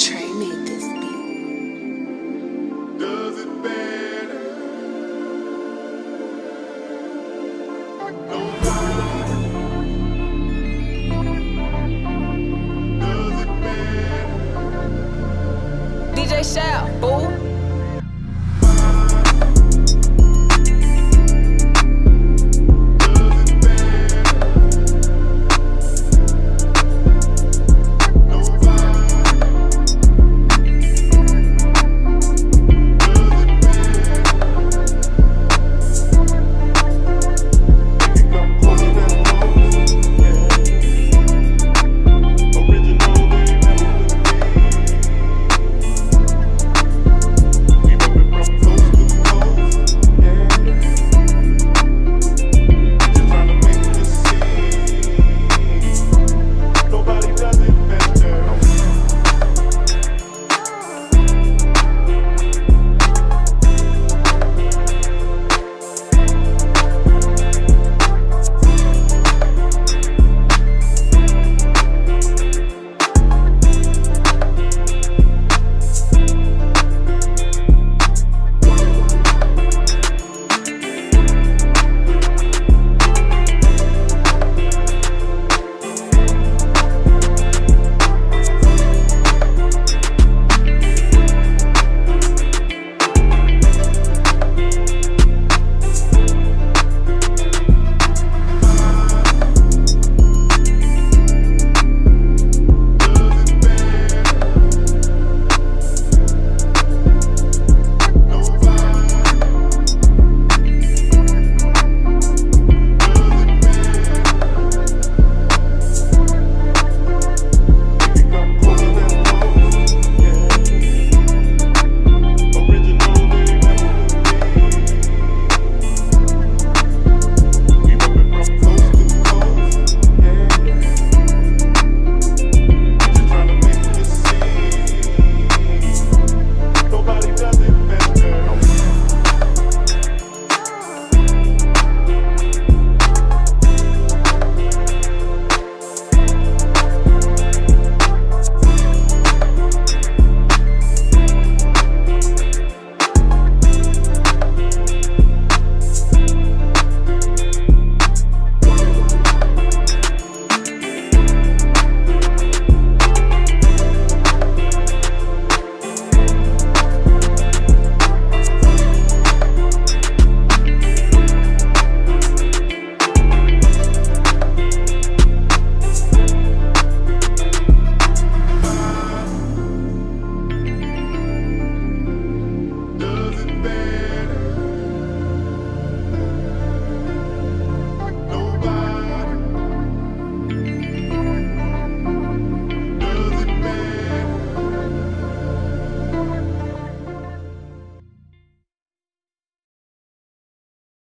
Trey made this beat. Does it better? DJ Shell, boo.